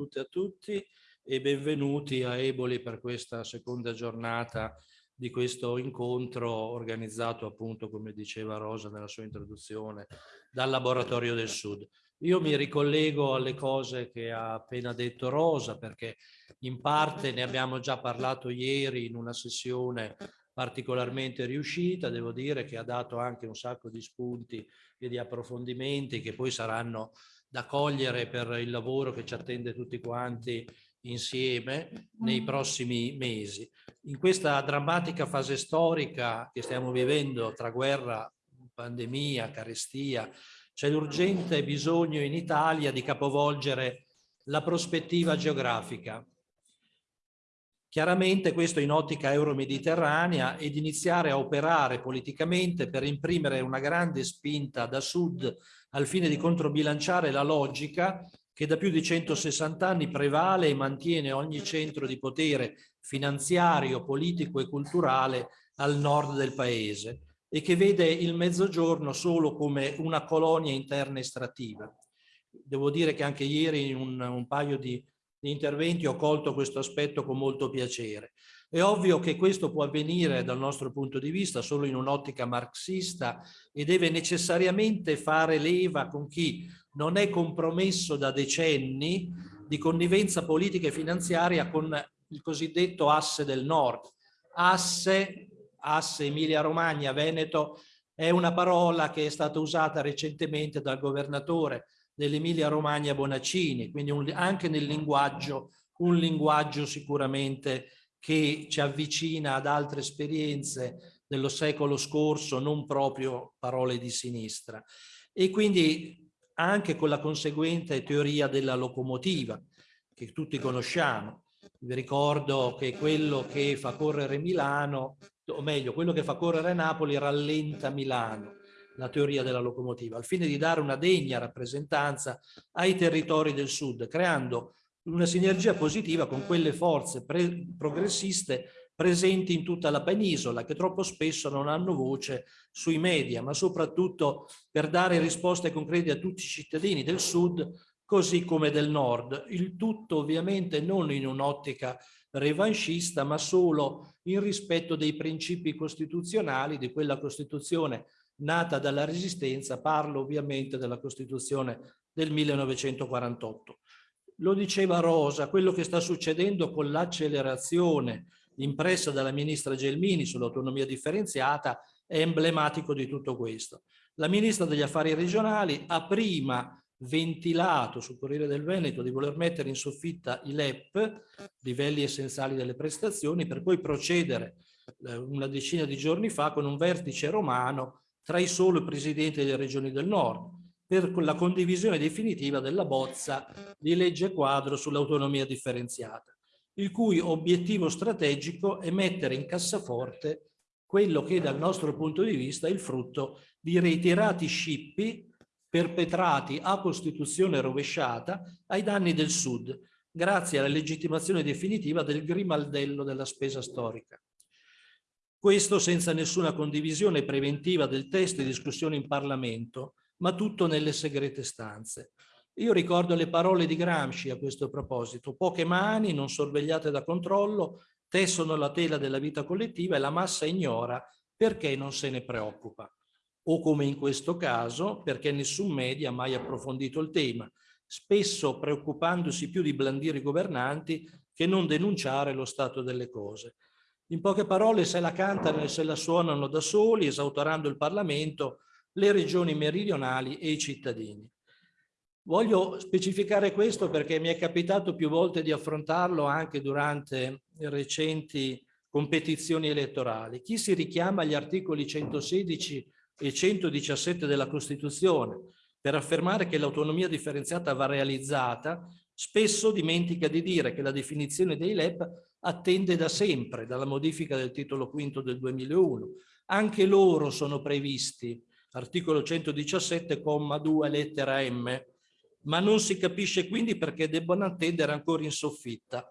tutte e a tutti e benvenuti a Eboli per questa seconda giornata di questo incontro organizzato appunto, come diceva Rosa nella sua introduzione, dal Laboratorio del Sud. Io mi ricollego alle cose che ha appena detto Rosa perché in parte ne abbiamo già parlato ieri in una sessione particolarmente riuscita, devo dire che ha dato anche un sacco di spunti e di approfondimenti che poi saranno da cogliere per il lavoro che ci attende tutti quanti insieme nei prossimi mesi. In questa drammatica fase storica che stiamo vivendo tra guerra, pandemia, carestia, c'è l'urgente bisogno in Italia di capovolgere la prospettiva geografica Chiaramente questo in ottica euro-mediterranea ed iniziare a operare politicamente per imprimere una grande spinta da sud al fine di controbilanciare la logica che da più di 160 anni prevale e mantiene ogni centro di potere finanziario, politico e culturale al nord del paese e che vede il mezzogiorno solo come una colonia interna estrattiva. Devo dire che anche ieri in un, un paio di interventi ho colto questo aspetto con molto piacere. È ovvio che questo può avvenire dal nostro punto di vista solo in un'ottica marxista e deve necessariamente fare leva con chi non è compromesso da decenni di connivenza politica e finanziaria con il cosiddetto asse del nord. Asse, asse Emilia-Romagna, Veneto, è una parola che è stata usata recentemente dal governatore dell'Emilia Romagna Bonaccini, quindi un, anche nel linguaggio, un linguaggio sicuramente che ci avvicina ad altre esperienze dello secolo scorso, non proprio parole di sinistra. E quindi anche con la conseguente teoria della locomotiva, che tutti conosciamo. Vi ricordo che quello che fa correre Milano, o meglio, quello che fa correre Napoli rallenta Milano la teoria della locomotiva, al fine di dare una degna rappresentanza ai territori del sud, creando una sinergia positiva con quelle forze pre progressiste presenti in tutta la penisola, che troppo spesso non hanno voce sui media, ma soprattutto per dare risposte concrete a tutti i cittadini del sud, così come del nord. Il tutto ovviamente non in un'ottica revanchista, ma solo in rispetto dei principi costituzionali di quella Costituzione nata dalla Resistenza, parlo ovviamente della Costituzione del 1948. Lo diceva Rosa, quello che sta succedendo con l'accelerazione impressa dalla ministra Gelmini sull'autonomia differenziata è emblematico di tutto questo. La ministra degli affari regionali ha prima ventilato sul Corriere del Veneto di voler mettere in soffitta i LEP, livelli essenziali delle prestazioni, per poi procedere eh, una decina di giorni fa con un vertice romano tra i soli presidenti delle regioni del nord per la condivisione definitiva della bozza di legge quadro sull'autonomia differenziata, il cui obiettivo strategico è mettere in cassaforte quello che dal nostro punto di vista è il frutto di reiterati scippi perpetrati a Costituzione rovesciata ai danni del Sud, grazie alla legittimazione definitiva del grimaldello della spesa storica. Questo senza nessuna condivisione preventiva del testo e discussione in Parlamento, ma tutto nelle segrete stanze. Io ricordo le parole di Gramsci a questo proposito. Poche mani, non sorvegliate da controllo, tessono la tela della vita collettiva e la massa ignora perché non se ne preoccupa. O come in questo caso, perché nessun media ha mai approfondito il tema, spesso preoccupandosi più di blandire i governanti che non denunciare lo stato delle cose. In poche parole, se la cantano e se la suonano da soli, esautorando il Parlamento, le regioni meridionali e i cittadini. Voglio specificare questo perché mi è capitato più volte di affrontarlo anche durante recenti competizioni elettorali. Chi si richiama agli articoli 116 e 117 della Costituzione per affermare che l'autonomia differenziata va realizzata, spesso dimentica di dire che la definizione dei LEP attende da sempre, dalla modifica del titolo quinto del 2001. Anche loro sono previsti, articolo 117,2 lettera M, ma non si capisce quindi perché debbano attendere ancora in soffitta.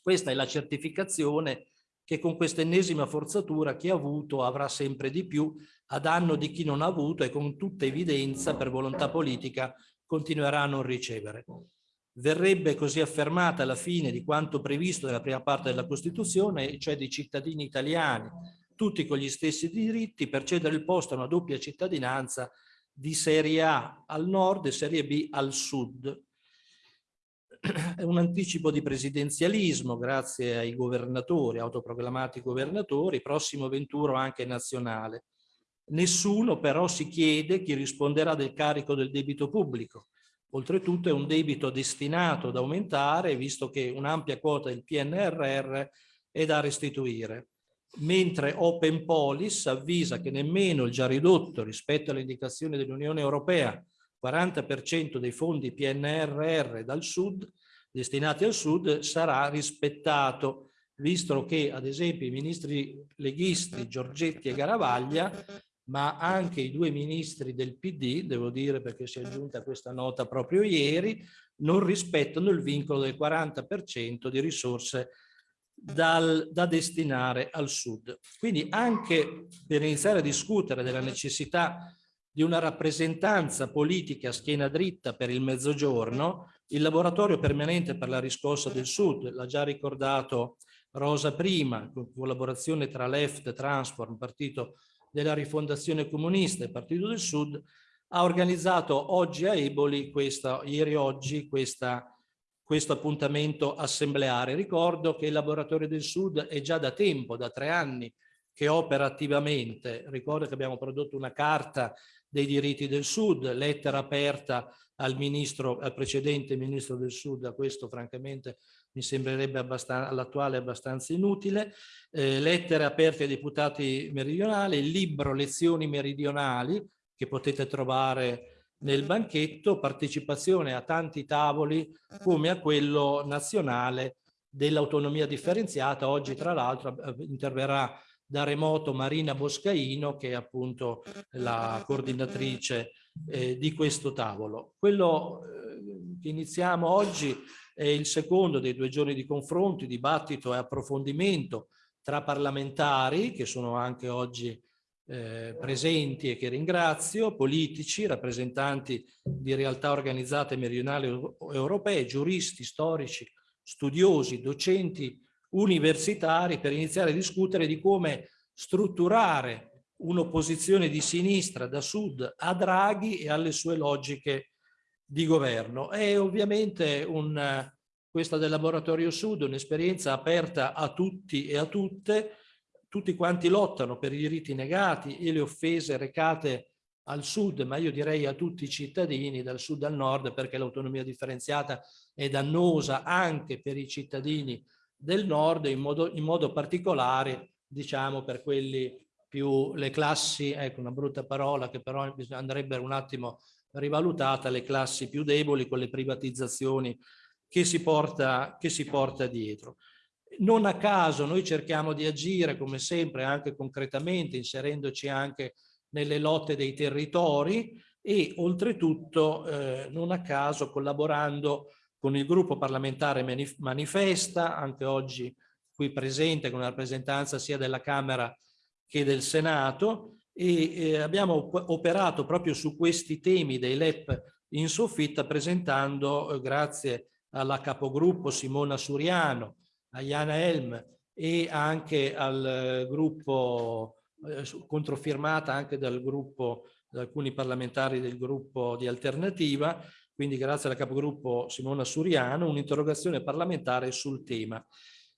Questa è la certificazione che con questa ennesima forzatura chi ha avuto avrà sempre di più a danno di chi non ha avuto e con tutta evidenza per volontà politica continuerà a non ricevere. Verrebbe così affermata la fine di quanto previsto nella prima parte della Costituzione, cioè dei cittadini italiani, tutti con gli stessi diritti per cedere il posto a una doppia cittadinanza di serie A al nord e serie B al sud. È un anticipo di presidenzialismo grazie ai governatori, autoproclamati governatori, prossimo venturo anche nazionale. Nessuno però si chiede chi risponderà del carico del debito pubblico. Oltretutto è un debito destinato ad aumentare visto che un'ampia quota del PNRR è da restituire. Mentre Open Police avvisa che nemmeno il già ridotto rispetto alle indicazioni dell'Unione Europea 40% dei fondi PNRR dal sud, destinati al sud, sarà rispettato, visto che ad esempio i ministri leghisti Giorgetti e Garavaglia, ma anche i due ministri del PD, devo dire perché si è aggiunta questa nota proprio ieri, non rispettano il vincolo del 40% di risorse dal, da destinare al sud. Quindi anche per iniziare a discutere della necessità di una rappresentanza politica a schiena dritta per il mezzogiorno, il laboratorio permanente per la riscossa del sud, l'ha già ricordato Rosa prima, con collaborazione tra Left, Transform, Partito della Rifondazione Comunista e Partito del Sud, ha organizzato oggi a Eboli, questa, ieri oggi, questa questo appuntamento assembleare. Ricordo che il Laboratorio del Sud è già da tempo, da tre anni, che opera attivamente. Ricordo che abbiamo prodotto una carta dei diritti del Sud, lettera aperta al, ministro, al precedente ministro del Sud, a questo francamente mi sembrerebbe all'attuale abbastanza inutile, eh, lettere aperte ai deputati meridionali, il libro Lezioni meridionali, che potete trovare nel banchetto partecipazione a tanti tavoli come a quello nazionale dell'autonomia differenziata. Oggi tra l'altro interverrà da remoto Marina Boscaino che è appunto la coordinatrice eh, di questo tavolo. Quello eh, che iniziamo oggi è il secondo dei due giorni di confronti, dibattito e approfondimento tra parlamentari che sono anche oggi eh, presenti e che ringrazio, politici, rappresentanti di realtà organizzate meridionali europee, giuristi, storici, studiosi, docenti universitari per iniziare a discutere di come strutturare un'opposizione di sinistra da sud a Draghi e alle sue logiche di governo. È ovviamente un, questa del Laboratorio Sud un'esperienza aperta a tutti e a tutte, tutti quanti lottano per i diritti negati e le offese recate al sud, ma io direi a tutti i cittadini dal sud al nord perché l'autonomia differenziata è dannosa anche per i cittadini del nord in modo, in modo particolare diciamo per quelli più le classi, ecco una brutta parola che però andrebbe un attimo rivalutata, le classi più deboli con le privatizzazioni che si porta, che si porta dietro. Non a caso noi cerchiamo di agire come sempre anche concretamente inserendoci anche nelle lotte dei territori e oltretutto eh, non a caso collaborando con il gruppo parlamentare Manifesta, anche oggi qui presente con una rappresentanza sia della Camera che del Senato e eh, abbiamo operato proprio su questi temi dei LEP in soffitta presentando, eh, grazie alla capogruppo Simona Suriano, a Jana Elm e anche al gruppo, eh, controfirmata anche dal gruppo, da alcuni parlamentari del gruppo di Alternativa, quindi grazie alla capogruppo Simona Suriano, un'interrogazione parlamentare sul tema.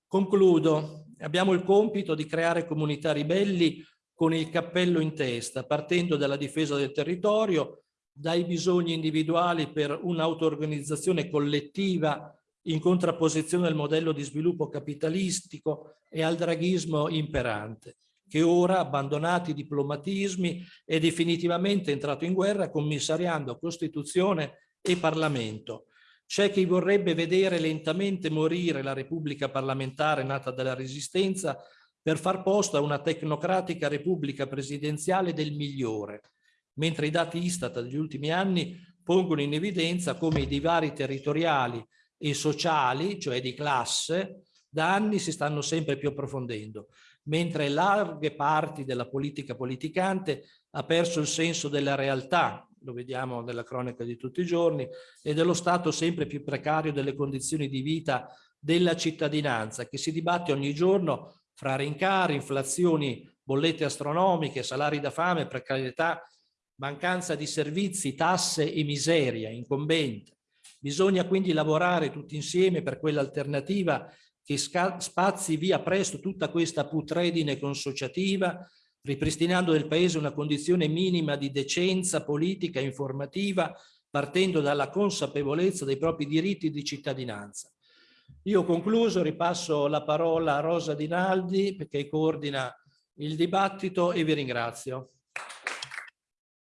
Concludo, abbiamo il compito di creare comunità ribelli con il cappello in testa, partendo dalla difesa del territorio, dai bisogni individuali per un'auto-organizzazione collettiva in contrapposizione al modello di sviluppo capitalistico e al draghismo imperante, che ora, abbandonati i diplomatismi, è definitivamente entrato in guerra commissariando Costituzione e Parlamento. C'è chi vorrebbe vedere lentamente morire la Repubblica parlamentare nata dalla Resistenza per far posto a una tecnocratica Repubblica presidenziale del migliore, mentre i dati Istat degli ultimi anni pongono in evidenza come i divari territoriali e sociali, cioè di classe, da anni si stanno sempre più approfondendo, mentre larghe parti della politica politicante ha perso il senso della realtà, lo vediamo nella cronaca di tutti i giorni, e dello stato sempre più precario delle condizioni di vita della cittadinanza, che si dibatte ogni giorno fra rincari, inflazioni, bollette astronomiche, salari da fame, precarietà, mancanza di servizi, tasse e miseria incombente. Bisogna quindi lavorare tutti insieme per quell'alternativa che spazi via presto tutta questa putredine consociativa, ripristinando nel Paese una condizione minima di decenza politica e informativa, partendo dalla consapevolezza dei propri diritti di cittadinanza. Io ho concluso, ripasso la parola a Rosa Dinaldi perché coordina il dibattito e vi ringrazio.